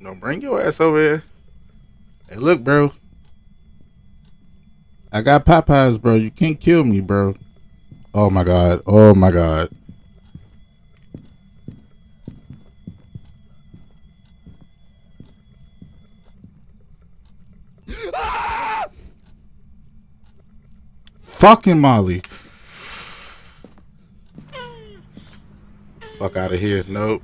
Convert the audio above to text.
No, bring your ass over here. Hey, look, bro. I got Popeyes, bro. You can't kill me, bro. Oh my god. Oh my god. Fucking Molly. Fuck out of here. Nope.